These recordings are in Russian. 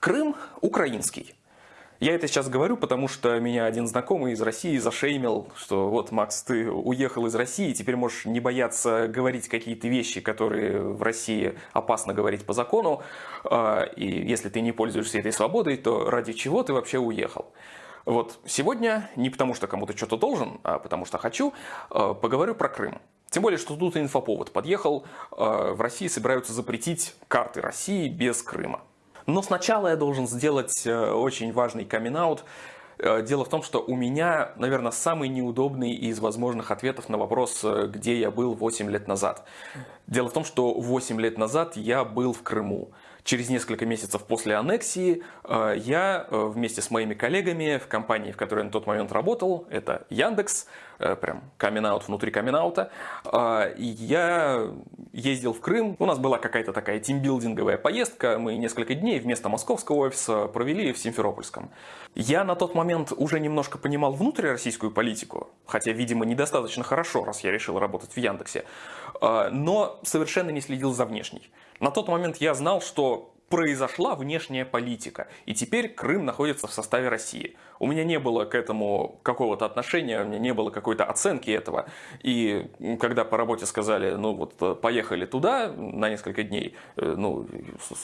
Крым украинский. Я это сейчас говорю, потому что меня один знакомый из России зашеймил, что вот, Макс, ты уехал из России, теперь можешь не бояться говорить какие-то вещи, которые в России опасно говорить по закону, а, и если ты не пользуешься этой свободой, то ради чего ты вообще уехал? Вот сегодня, не потому что кому-то что-то должен, а потому что хочу, а, поговорю про Крым. Тем более, что тут инфоповод подъехал, а, в России собираются запретить карты России без Крыма. Но сначала я должен сделать э, очень важный камин -аут. Э, дело в том, что у меня, наверное, самый неудобный из возможных ответов на вопрос, э, где я был 8 лет назад. Дело в том, что 8 лет назад я был в Крыму. Через несколько месяцев после аннексии я вместе с моими коллегами в компании, в которой я на тот момент работал, это Яндекс, прям камин внутри камин я ездил в Крым. У нас была какая-то такая тимбилдинговая поездка. Мы несколько дней вместо московского офиса провели в Симферопольском. Я на тот момент уже немножко понимал внутрироссийскую политику, хотя, видимо, недостаточно хорошо, раз я решил работать в Яндексе, но совершенно не следил за внешней. На тот момент я знал, что произошла внешняя политика, и теперь Крым находится в составе России. У меня не было к этому какого-то отношения, у меня не было какой-то оценки этого. И когда по работе сказали, ну вот поехали туда на несколько дней, э, ну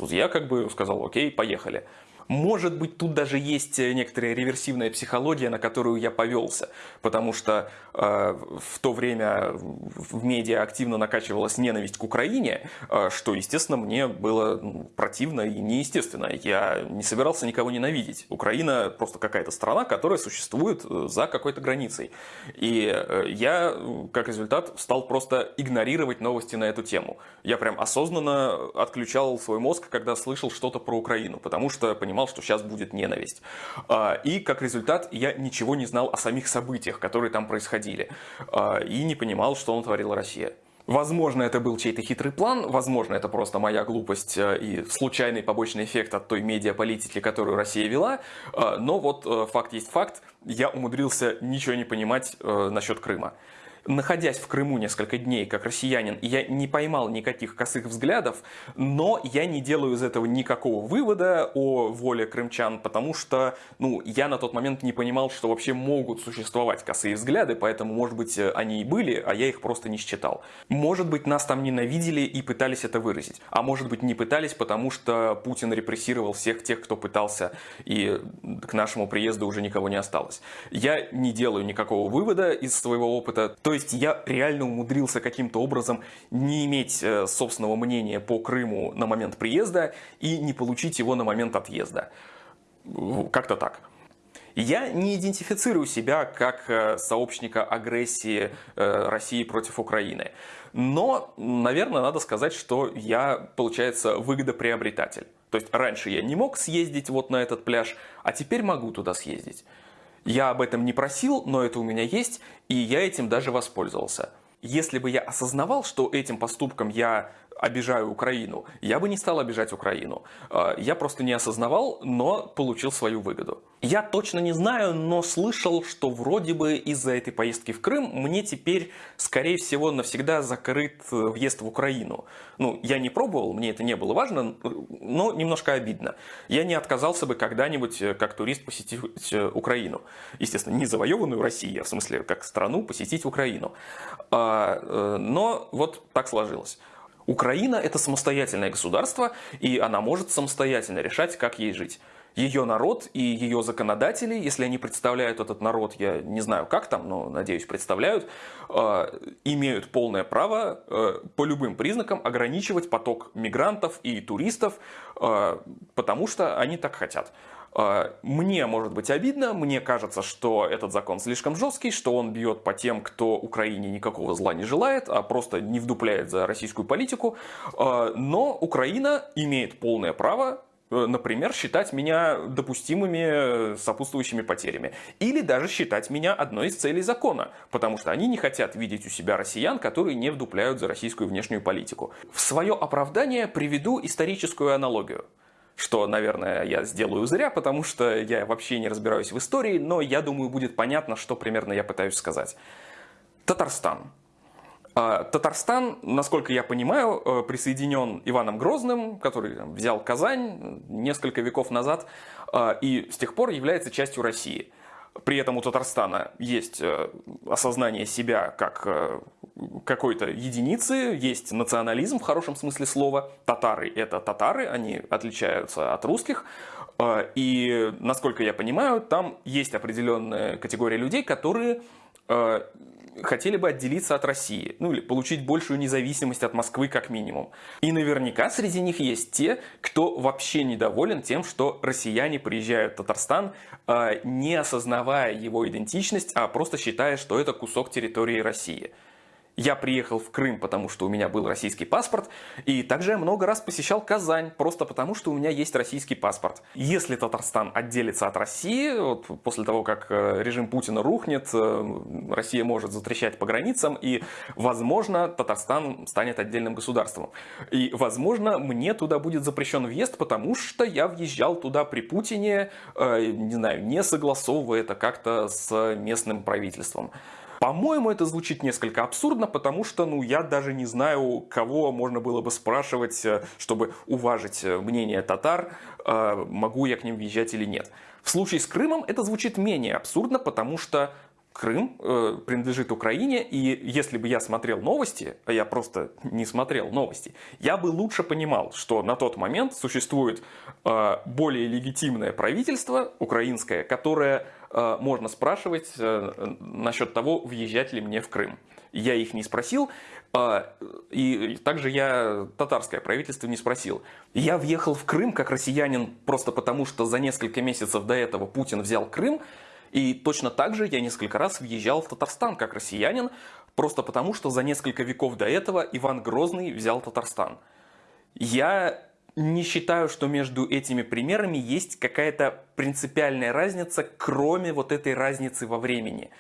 я как бы сказал, окей, поехали. Может быть, тут даже есть некоторая реверсивная психология, на которую я повелся, потому что э, в то время в медиа активно накачивалась ненависть к Украине, э, что, естественно, мне было ну, противно и неестественно. Я не собирался никого ненавидеть. Украина просто какая-то страна, которая существует э, за какой-то границей. И э, я, как результат, стал просто игнорировать новости на эту тему. Я прям осознанно отключал свой мозг, когда слышал что-то про Украину, потому что понимал, понимал, что сейчас будет ненависть. А, и как результат я ничего не знал о самих событиях, которые там происходили. А, и не понимал, что он творила Россия. Возможно, это был чей-то хитрый план, возможно, это просто моя глупость э, и случайный побочный эффект от той медиаполитики, которую Россия вела, а, но вот э, факт есть факт, я умудрился ничего не понимать э, насчет Крыма находясь в Крыму несколько дней как россиянин, я не поймал никаких косых взглядов, но я не делаю из этого никакого вывода о воле крымчан, потому что ну, я на тот момент не понимал, что вообще могут существовать косые взгляды, поэтому, может быть, они и были, а я их просто не считал. Может быть, нас там ненавидели и пытались это выразить, а может быть, не пытались, потому что Путин репрессировал всех тех, кто пытался, и к нашему приезду уже никого не осталось. Я не делаю никакого вывода из своего опыта, то есть я реально умудрился каким-то образом не иметь э, собственного мнения по Крыму на момент приезда и не получить его на момент отъезда. Как-то так. Я не идентифицирую себя как э, сообщника агрессии э, России против Украины. Но, наверное, надо сказать, что я, получается, выгодоприобретатель. То есть раньше я не мог съездить вот на этот пляж, а теперь могу туда съездить. Я об этом не просил, но это у меня есть, и я этим даже воспользовался. Если бы я осознавал, что этим поступком я обижаю Украину, я бы не стал обижать Украину. А, я просто не осознавал, но получил свою выгоду. Я точно не знаю, но слышал, что вроде бы из-за этой поездки в Крым мне теперь, скорее всего, навсегда закрыт въезд в Украину. Ну, я не пробовал, мне это не было важно, но немножко обидно. Я не отказался бы когда-нибудь э, как турист посетить э, Украину. Естественно, не завоеванную Россию, а в смысле как страну посетить Украину. А, э, но вот так сложилось. Украина – это самостоятельное государство, и она может самостоятельно решать, как ей жить. Ее народ и ее законодатели, если они представляют этот народ, я не знаю как там, но надеюсь представляют, э, имеют полное право э, по любым признакам ограничивать поток мигрантов и туристов, э, потому что они так хотят. А, мне может быть обидно, мне кажется, что этот закон слишком жесткий, что он бьет по тем, кто Украине никакого зла не желает, а просто не вдупляет за российскую политику. А, но Украина имеет полное право э, например, считать меня допустимыми сопутствующими потерями. Или даже считать меня одной из целей закона, потому что они не хотят видеть у себя россиян, которые не вдупляют за российскую внешнюю политику. В свое оправдание приведу историческую аналогию что, наверное, я сделаю зря, потому что я вообще не разбираюсь в истории, но я думаю, будет понятно, что примерно я пытаюсь сказать. Татарстан. А Татарстан, насколько я понимаю, э, присоединен Иваном Грозным, который взял Казань несколько веков назад э, и с тех пор является частью России. При этом у Татарстана есть э, осознание себя как какой-то единицы, есть национализм в хорошем смысле слова. Татары – это татары, они отличаются от русских. И, насколько я понимаю, там есть определенная категория людей, которые хотели бы отделиться от России, ну или получить большую независимость от Москвы как минимум. И наверняка среди них есть те, кто вообще недоволен тем, что россияне приезжают в Татарстан, а, не осознавая его идентичность, а просто считая, что это кусок территории России. Я приехал в Крым, потому что у меня был российский паспорт, и также я много раз посещал Казань, просто потому что у меня есть российский паспорт. Если Татарстан отделится от России, вот после того, как э, режим Путина рухнет, э, Россия может затрещать по границам, и, возможно, Татарстан станет отдельным государством. И, возможно, мне туда будет запрещен въезд, потому что я въезжал туда при Путине, э, не знаю, не согласовывая это как-то с местным правительством. По-моему, это звучит несколько абсурдно, потому что, ну, я даже не знаю, кого можно было бы спрашивать, э, чтобы уважить э, мнение татар, э, могу я к ним въезжать или нет. В случае с Крымом это звучит менее абсурдно, потому что Крым э, принадлежит Украине, и если бы я смотрел новости, а я просто не смотрел новости, я бы лучше понимал, что на тот момент существует э, более легитимное правительство украинское, которое можно спрашивать э, насчет того, въезжать ли мне в Крым. Я их не спросил, э, и также я татарское правительство не спросил. Я въехал в Крым как россиянин просто потому, что за несколько месяцев до этого Путин взял Крым, и точно так же я несколько раз въезжал в Татарстан как россиянин, просто потому что за несколько веков до этого Иван Грозный взял Татарстан. Я не считаю, что между этими примерами есть какая-то принципиальная разница, кроме вот этой разницы во времени.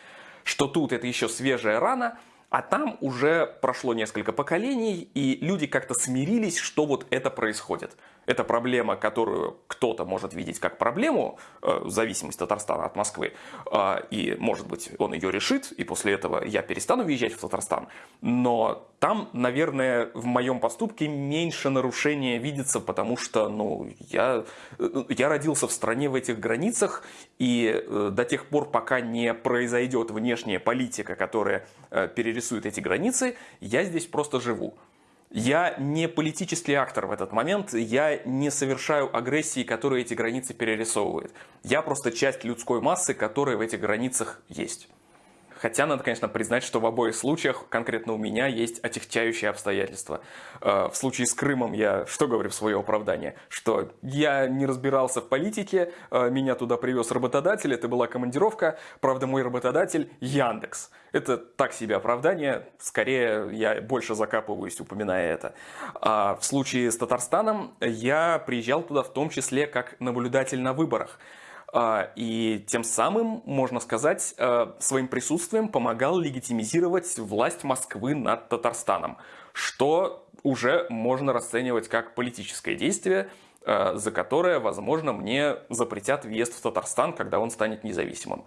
Что тут это еще свежая рана, а там уже прошло несколько поколений, и люди как-то смирились, что вот это происходит. Это проблема, которую кто-то может видеть как проблему, э, зависимость Татарстана от Москвы, э, и, может быть, он ее решит, и после этого я перестану въезжать в Татарстан. Но там, наверное, в моем поступке меньше нарушения видится, потому что, ну, я, э, я родился в стране в этих границах, и до тех пор, пока не произойдет внешняя политика, которая перерисует эти границы, я здесь просто живу. Я не политический актор в этот момент, я не совершаю агрессии, которая эти границы перерисовывает. Я просто часть людской массы, которая в этих границах есть. Хотя надо, конечно, признать, что в обоих случаях, конкретно у меня, есть отягчающие обстоятельства. Э, в случае с Крымом я что говорю в свое оправдание? Что я не разбирался в политике, э, меня туда привез работодатель, это была командировка, правда мой работодатель Яндекс. Это так себе оправдание, скорее я больше закапываюсь, упоминая это. А в случае с Татарстаном я приезжал туда в том числе как наблюдатель на выборах. А, и тем самым, можно сказать, э, своим присутствием помогал легитимизировать власть Москвы над Татарстаном, что уже можно расценивать как политическое действие, э, за которое, возможно, мне запретят въезд в Татарстан, когда он станет независимым.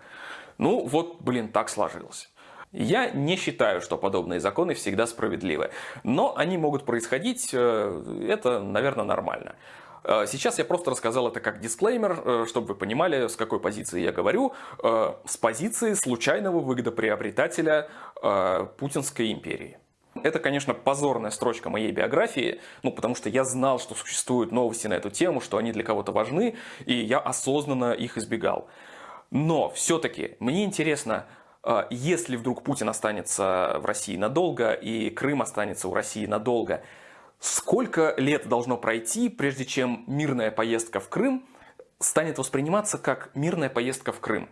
Ну вот, блин, так сложилось. Я не считаю, что подобные законы всегда справедливы, но они могут происходить, э, это, наверное, нормально. Э, сейчас я просто рассказал это как дисклеймер, э, чтобы вы понимали, с какой позиции я говорю. Э, с позиции случайного выгодоприобретателя Путинской империи. Это, конечно, позорная строчка моей биографии, ну, потому что я знал, что существуют новости на эту тему, что они для кого-то важны, и я осознанно их избегал. Но все-таки мне интересно, если вдруг Путин останется в России надолго, и Крым останется у России надолго, Сколько лет должно пройти, прежде чем мирная поездка в Крым станет восприниматься как мирная поездка в Крым,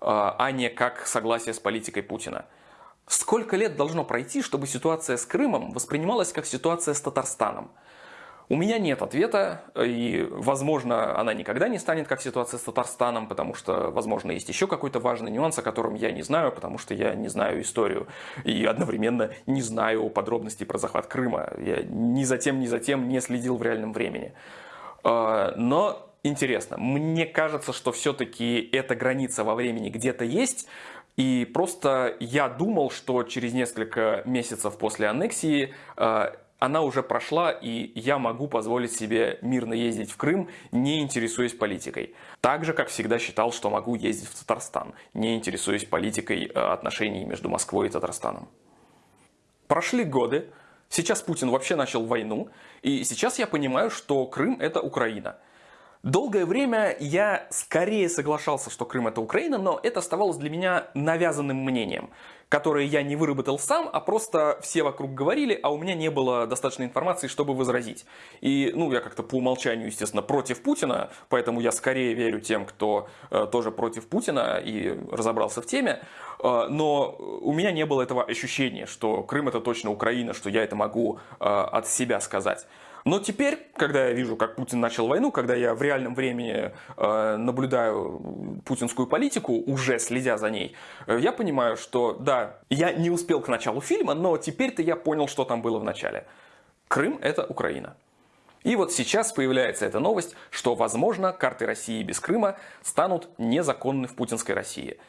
а, а не как согласие с политикой Путина? Сколько лет должно пройти, чтобы ситуация с Крымом воспринималась как ситуация с Татарстаном? У меня нет ответа, и, возможно, она никогда не станет как ситуация с Татарстаном, потому что, возможно, есть еще какой-то важный нюанс, о котором я не знаю, потому что я не знаю историю и одновременно не знаю подробностей про захват Крыма. Я ни за тем, ни за тем не следил в реальном времени. А, но интересно. Мне кажется, что все-таки эта граница во времени где-то есть, и просто я думал, что через несколько месяцев после аннексии э, она уже прошла, и я могу позволить себе мирно ездить в Крым, не интересуясь политикой. Так же, как всегда считал, что могу ездить в Татарстан, не интересуясь политикой э, отношений между Москвой и Татарстаном. Прошли годы, сейчас Путин вообще начал войну, и сейчас я понимаю, что Крым это Украина. Долгое время я скорее соглашался, что Крым это Украина, но это оставалось для меня навязанным мнением, которое я не выработал сам, а просто все вокруг говорили, а у меня не было достаточной информации, чтобы возразить. И, ну, я как-то по умолчанию, естественно, против Путина, поэтому я скорее верю тем, кто э, тоже против Путина и разобрался в теме, э, но у меня не было этого ощущения, что Крым это точно Украина, что я это могу э, от себя сказать. Но теперь, когда я вижу, как Путин начал войну, когда я в реальном времени э, наблюдаю путинскую политику, уже следя за ней, э, я понимаю, что да, я не успел к началу фильма, но теперь-то я понял, что там было в начале. Крым – это Украина. И вот сейчас появляется эта новость, что, возможно, карты России без Крыма станут незаконны в путинской России –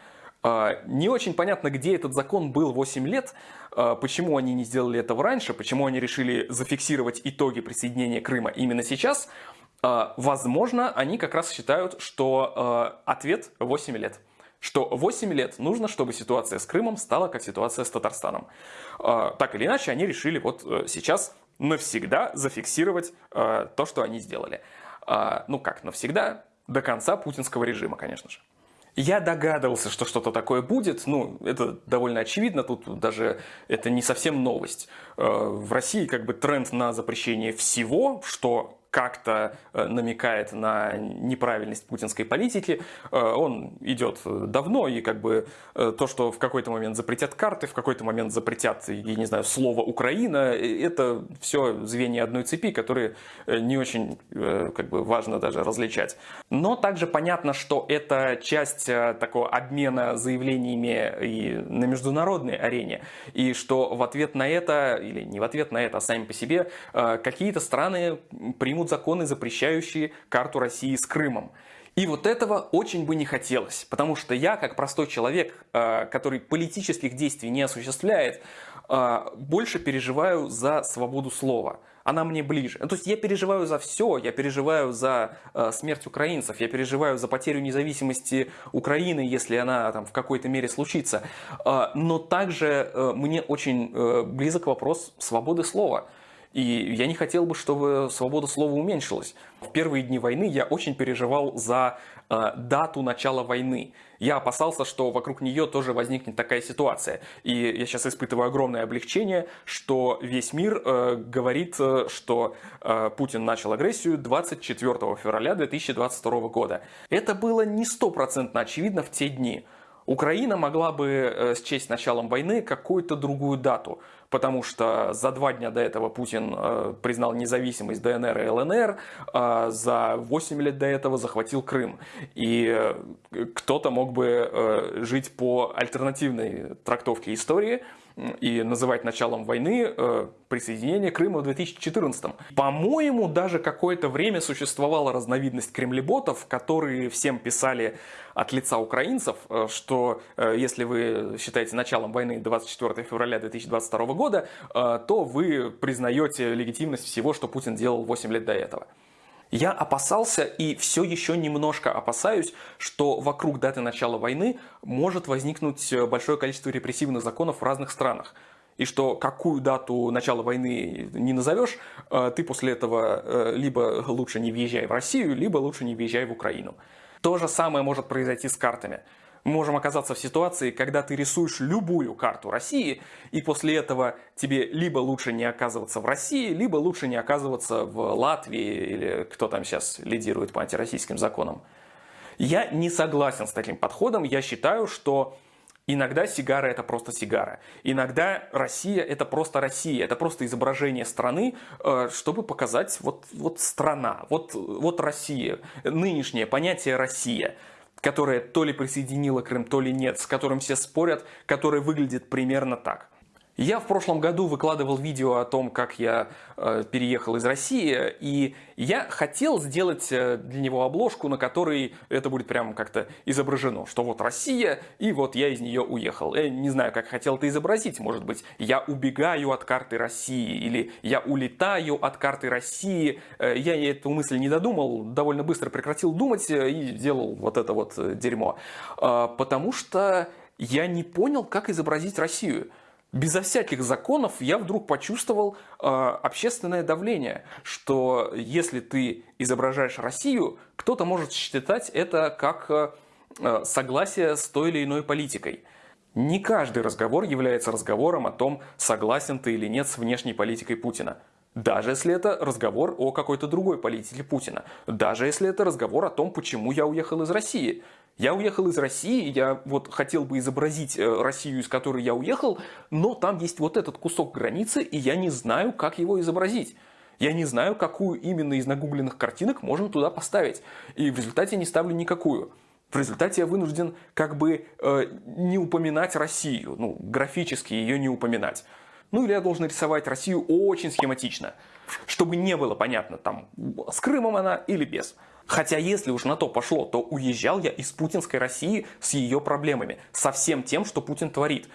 не очень понятно, где этот закон был 8 лет, а, почему они не сделали этого раньше, почему они решили зафиксировать итоги присоединения Крыма именно сейчас. А, возможно, они как раз считают, что ответ 8 лет что 8 лет нужно, чтобы ситуация с Крымом стала как ситуация с Татарстаном. Так или иначе, они решили вот э, сейчас навсегда зафиксировать то, что они сделали. Ну как навсегда? До конца путинского режима, конечно же. Я догадывался, что что-то такое будет. Ну, это довольно очевидно. Тут даже это не совсем новость. Э, в России как бы тренд на запрещение всего, что как-то э, намекает на неправильность путинской политики. Э, он идет давно, и как бы э, то, что в какой-то момент запретят карты, в какой-то момент запретят, я не знаю, слово «Украина», это все звенья одной цепи, которые не очень как бы, важно даже различать. Но также понятно, что это часть такого обмена заявлениями и на международной арене, и что в ответ на это, или не в ответ на это, а сами по себе, какие-то страны примут примут законы, запрещающие карту России с Крымом. И вот этого очень бы не хотелось, потому что я, как простой человек, э, который политических действий не осуществляет, э, больше переживаю за свободу слова. Она мне ближе. То есть я переживаю за все, я переживаю за э, смерть украинцев, я переживаю за потерю независимости Украины, если она там в какой-то мере случится. Но также мне очень близок вопрос свободы слова. И я не хотел бы, чтобы свобода слова уменьшилась. В первые дни войны я очень переживал за э, дату начала войны. Я опасался, что вокруг нее тоже возникнет такая ситуация. И я сейчас испытываю огромное облегчение, что весь мир э, говорит, э, что э, Путин начал агрессию 24 февраля 2022 года. Это было не стопроцентно очевидно в те дни. Украина могла бы э, счесть началом войны какую-то другую дату, потому что за два дня до этого Путин э, признал независимость ДНР и ЛНР, а за 8 лет до этого захватил Крым. И э, кто-то мог бы жить по альтернативной трактовке истории – и называть началом войны э, присоединение Крыма в 2014. По-моему, даже какое-то время существовала разновидность кремлеботов, которые всем писали от лица украинцев, э, что э, если вы считаете началом войны 24 февраля 2022 года, то вы признаете легитимность всего, что Путин делал 8 лет до этого. Я опасался и все еще немножко опасаюсь, что вокруг даты начала войны может возникнуть большое количество репрессивных законов в разных странах. И что какую дату начала войны не назовешь, э, ты после этого э, либо лучше не въезжай в Россию, либо лучше не въезжай в Украину. То же самое может произойти с картами можем оказаться в ситуации, когда ты рисуешь любую карту России, и после этого тебе либо лучше не оказываться в России, либо лучше не оказываться в Латвии, или кто там сейчас лидирует по антироссийским законам. Я не согласен с таким подходом. Я считаю, что Иногда сигара это просто сигара. Иногда Россия это просто Россия. Это просто изображение страны, э, чтобы показать вот, вот страна, вот, вот Россия. Нынешнее понятие Россия которое то ли присоединило Крым, то ли нет, с которым все спорят, которое выглядит примерно так. Я в прошлом году выкладывал видео о том, как я э, переехал из России, и я хотел сделать э, для него обложку, на которой это будет прям как-то изображено, что вот Россия, и вот я из нее уехал. Я не знаю, как хотел это изобразить, может быть, я убегаю от карты России, или я улетаю от карты России. Э, я эту мысль не додумал, довольно быстро прекратил думать э, и сделал вот это вот э, дерьмо. Потому что я не понял, как изобразить Россию безо всяких законов я вдруг почувствовал э, общественное давление, что если ты изображаешь Россию, кто-то может считать это как э, согласие с той или иной политикой. Не каждый разговор является разговором о том, согласен ты или нет с внешней политикой Путина. Даже если это разговор о какой-то другой политике Путина. Даже если это разговор о том, почему я уехал из России. Я уехал из России, я вот хотел бы изобразить э, Россию, из которой я уехал, но там есть вот этот кусок границы, и я не знаю, как его изобразить. Я не знаю, какую именно из нагугленных картинок можно туда поставить. И в результате не ставлю никакую. В результате я вынужден как бы э, не упоминать Россию, ну, графически ее не упоминать. Ну или я должен рисовать Россию очень схематично, чтобы не было понятно, там, с Крымом она или без. Хотя если уж на то пошло, то уезжал я из путинской России с ее проблемами, со всем тем, что Путин творит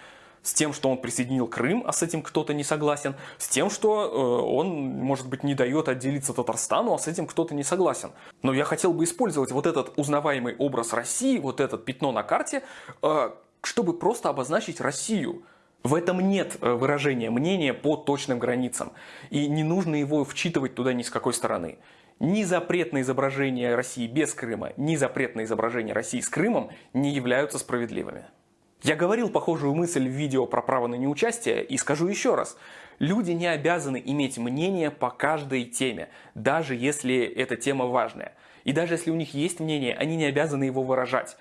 с тем, что он присоединил Крым, а с этим кто-то не согласен, с тем, что э, он, может быть, не дает отделиться Татарстану, а с этим кто-то не согласен. Но я хотел бы использовать вот этот узнаваемый образ России, вот это пятно на карте, э, чтобы просто обозначить Россию. В этом нет э, выражения мнения по точным границам, и не нужно его вчитывать туда ни с какой стороны. Ни запрет на изображение России без Крыма, ни запрет на изображение России с Крымом не являются справедливыми. Я говорил похожую мысль в видео про право на неучастие и скажу еще раз. Люди не обязаны иметь мнение по каждой теме, даже если эта тема важная. И даже если у них есть мнение, они не обязаны его выражать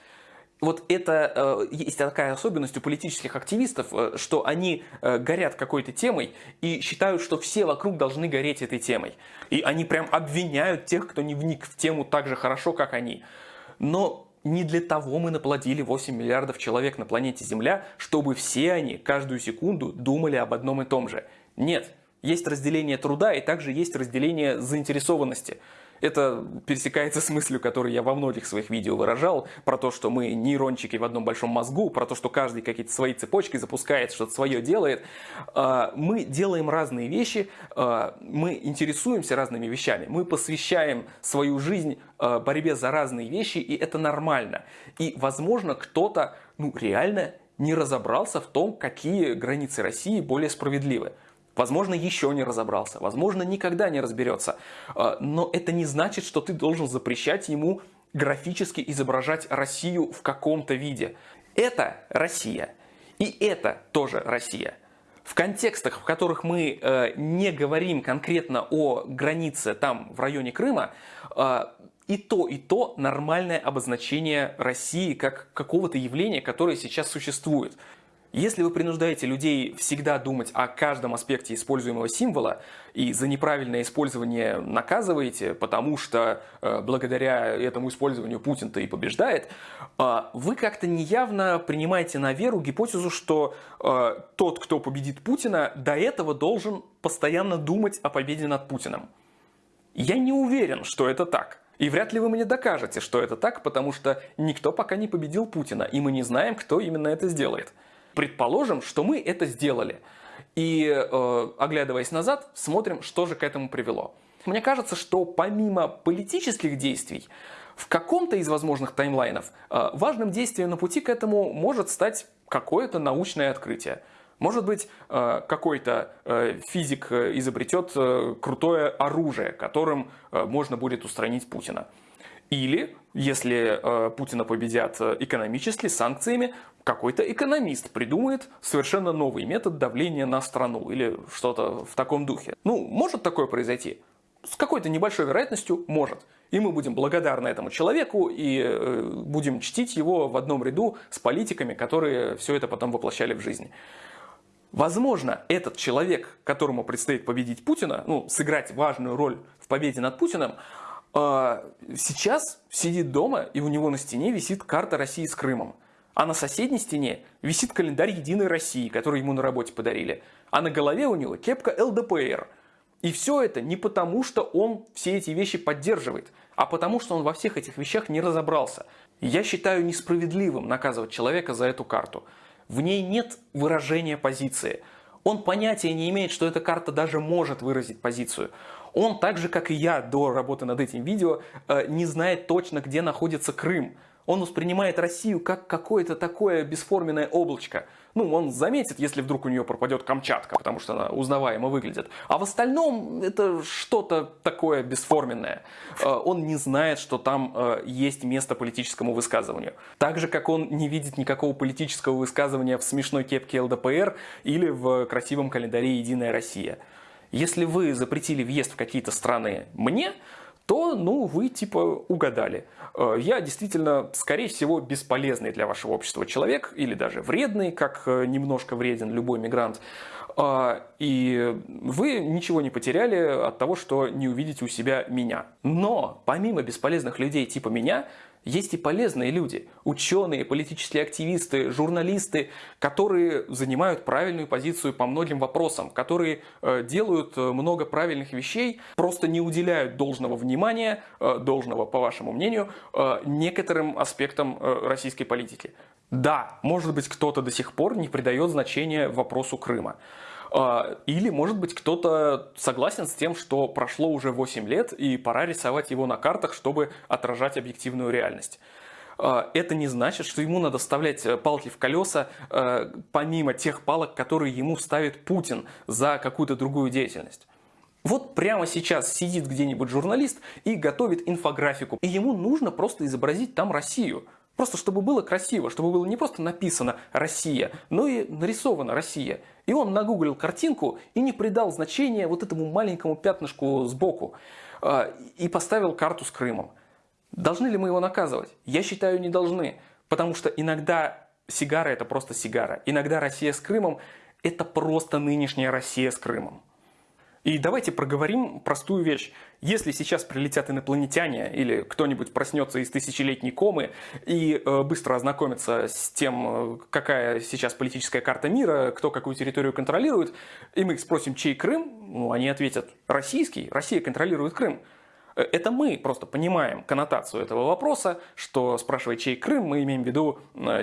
вот это э, есть такая особенность у политических активистов, э, что они э, горят какой-то темой и считают, что все вокруг должны гореть этой темой. И они прям обвиняют тех, кто не вник в тему так же хорошо, как они. Но не для того мы наплодили 8 миллиардов человек на планете Земля, чтобы все они каждую секунду думали об одном и том же. Нет, есть разделение труда и также есть разделение заинтересованности. Это пересекается с мыслью, которую я во многих своих видео выражал, про то, что мы нейрончики в одном большом мозгу, про то, что каждый какие-то свои цепочки запускает, что-то свое делает. А, мы делаем разные вещи, а, мы интересуемся разными вещами, мы посвящаем свою жизнь а, борьбе за разные вещи, и это нормально. И, возможно, кто-то ну, реально не разобрался в том, какие границы России более справедливы. Возможно, еще не разобрался, возможно, никогда не разберется. А, но это не значит, что ты должен запрещать ему графически изображать Россию в каком-то виде. Это Россия. И это тоже Россия. В контекстах, в которых мы э, не говорим конкретно о границе там в районе Крыма, э, и то, и то нормальное обозначение России как какого-то явления, которое сейчас существует. Если вы принуждаете людей всегда думать о каждом аспекте используемого символа и за неправильное использование наказываете, потому что э, благодаря этому использованию Путин-то и побеждает, э, вы как-то неявно принимаете на веру гипотезу, что э, тот, кто победит Путина, до этого должен постоянно думать о победе над Путиным. Я не уверен, что это так. И вряд ли вы мне докажете, что это так, потому что никто пока не победил Путина, и мы не знаем, кто именно это сделает. Предположим, что мы это сделали. И, э, оглядываясь назад, смотрим, что же к этому привело. Мне кажется, что помимо политических действий, в каком-то из возможных таймлайнов э, важным действием на пути к этому может стать какое-то научное открытие. Может быть, э, какой-то э, физик изобретет э, крутое оружие, которым можно будет устранить Путина. Или, если э, Путина победят э, экономически, санкциями, какой-то экономист придумает совершенно новый метод давления на страну или что-то в таком духе. Ну, может такое произойти? С какой-то небольшой вероятностью может. И мы будем благодарны этому человеку и э, будем чтить его в одном ряду с политиками, которые все это потом воплощали в жизнь. Возможно, этот человек, которому предстоит победить Путина, ну, сыграть важную роль в победе над Путиным, сейчас сидит дома, и у него на стене висит карта России с Крымом. А на соседней стене висит календарь Единой России, который ему на работе подарили. А на голове у него кепка ЛДПР. И все это не потому, что он все эти вещи поддерживает, а потому, что он во всех этих вещах не разобрался. Я считаю несправедливым наказывать человека за эту карту. В ней нет выражения позиции. Он понятия не имеет, что эта карта даже может выразить позицию. Он так же, как и я до работы над этим видео, э, не знает точно, где находится Крым. Он воспринимает Россию как какое-то такое бесформенное облачко. Ну, он заметит, если вдруг у нее пропадет Камчатка, потому что она узнаваемо выглядит. А в остальном это что-то такое бесформенное. Э, он не знает, что там э, есть место политическому высказыванию. Так же, как он не видит никакого политического высказывания в смешной кепке ЛДПР или в красивом календаре «Единая Россия». Если вы запретили въезд в какие-то страны мне, то, ну, вы типа угадали. Э, я действительно, скорее всего, бесполезный для вашего общества человек, или даже вредный, как э, немножко вреден любой мигрант. Э, и вы ничего не потеряли от того, что не увидите у себя меня. Но помимо бесполезных людей типа меня, есть и полезные люди, ученые, политические активисты, журналисты, которые занимают правильную позицию по многим вопросам, которые э, делают э, много правильных вещей, просто не уделяют должного внимания, э, должного, по вашему мнению, некоторым аспектам российской политики. Да, может быть, кто-то до сих пор не придает значения вопросу Крыма. А, или, может быть, кто-то согласен с тем, что прошло уже 8 лет и пора рисовать его на картах, чтобы отражать объективную реальность. А, это не значит, что ему надо вставлять э, палки в колеса, э, помимо тех палок, которые ему ставит Путин за какую-то другую деятельность. Вот прямо сейчас сидит где-нибудь журналист и готовит инфографику, и ему нужно просто изобразить там Россию – Просто чтобы было красиво, чтобы было не просто написано «Россия», но и нарисовано «Россия». И он нагуглил картинку и не придал значения вот этому маленькому пятнышку сбоку а, и поставил карту с Крымом. Должны ли мы его наказывать? Я считаю, не должны. Потому что иногда сигара – это просто сигара. Иногда Россия с Крымом – это просто нынешняя Россия с Крымом. И давайте проговорим простую вещь. Если сейчас прилетят инопланетяне или кто-нибудь проснется из тысячелетней комы и э, быстро ознакомится с тем, э, какая сейчас политическая карта мира, кто какую территорию контролирует, и мы их спросим, чей Крым, ну, они ответят, российский, Россия контролирует Крым. Э, это мы просто понимаем коннотацию этого вопроса, что спрашивая, чей Крым, мы имеем в виду,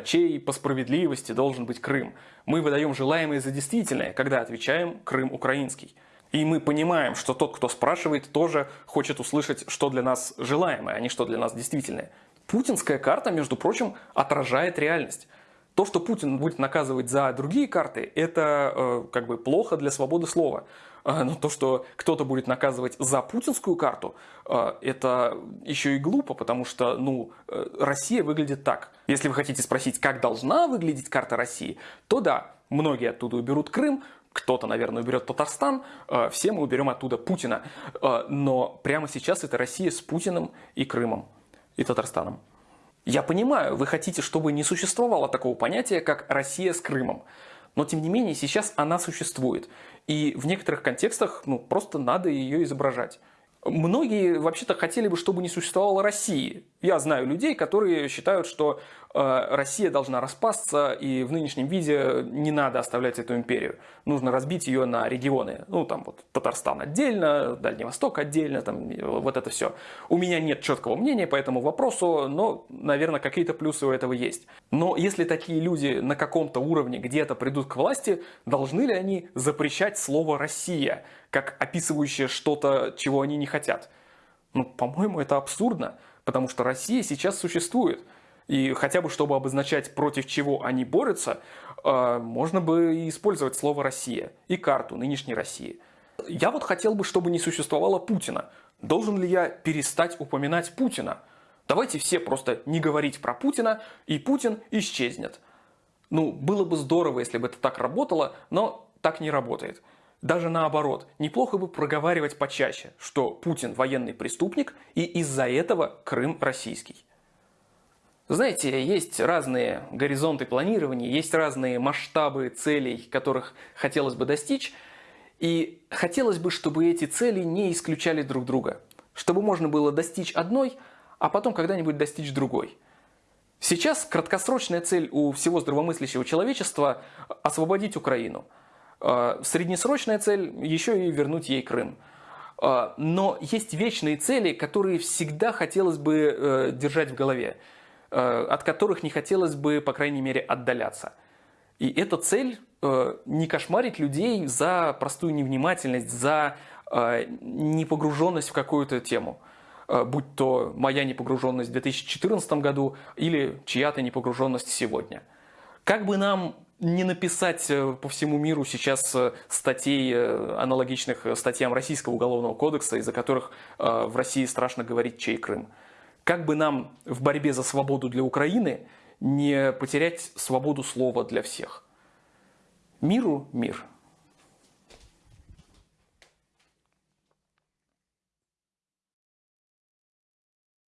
чей по справедливости должен быть Крым. Мы выдаем желаемое за действительное, когда отвечаем «Крым украинский». И мы понимаем, что тот, кто спрашивает, тоже хочет услышать, что для нас желаемое, а не что для нас действительное. Путинская карта, между прочим, отражает реальность. То, что Путин будет наказывать за другие карты, это э, как бы плохо для свободы слова. Э, но то, что кто-то будет наказывать за путинскую карту, э, это еще и глупо, потому что ну, э, Россия выглядит так. Если вы хотите спросить, как должна выглядеть карта России, то да, многие оттуда уберут Крым, кто-то, наверное, уберет Татарстан, э, все мы уберем оттуда Путина. Э, но прямо сейчас это Россия с Путиным и Крымом, и Татарстаном. Я понимаю, вы хотите, чтобы не существовало такого понятия, как Россия с Крымом. Но тем не менее сейчас она существует. И в некоторых контекстах ну, просто надо ее изображать. Многие вообще-то хотели бы, чтобы не существовало России. Я знаю людей, которые считают, что э, Россия должна распасться, и в нынешнем виде не надо оставлять эту империю. Нужно разбить ее на регионы. Ну, там вот Татарстан отдельно, Дальний Восток отдельно, там вот это все. У меня нет четкого мнения по этому вопросу, но, наверное, какие-то плюсы у этого есть. Но если такие люди на каком-то уровне где-то придут к власти, должны ли они запрещать слово «Россия», как описывающее что-то, чего они не хотят? Ну, по-моему, это абсурдно. Потому что Россия сейчас существует. И хотя бы чтобы обозначать, против чего они борются, э, можно бы использовать слово «Россия» и карту нынешней России. Я вот хотел бы, чтобы не существовало Путина. Должен ли я перестать упоминать Путина? Давайте все просто не говорить про Путина, и Путин исчезнет. Ну, было бы здорово, если бы это так работало, но так не работает. Даже наоборот, неплохо бы проговаривать почаще, что Путин военный преступник и из-за этого Крым российский. Знаете, есть разные горизонты планирования, есть разные масштабы целей, которых хотелось бы достичь, и хотелось бы, чтобы эти цели не исключали друг друга, чтобы можно было достичь одной, а потом когда-нибудь достичь другой. Сейчас краткосрочная цель у всего здравомыслящего человечества – освободить Украину. А, среднесрочная цель – еще и вернуть ей Крым. А, но есть вечные цели, которые всегда хотелось бы э, держать в голове, э, от которых не хотелось бы, по крайней мере, отдаляться. И эта цель э, – не кошмарить людей за простую невнимательность, за непогруженность в какую-то тему – будь то моя непогруженность в 2014 году или чья-то непогруженность сегодня. Как бы нам не написать э, по всему миру сейчас э, статей, аналогичных статьям Российского уголовного кодекса, из-за которых в России страшно говорить чей Крым. Как бы нам в борьбе за свободу для Украины не потерять свободу слова для всех. Миру мир.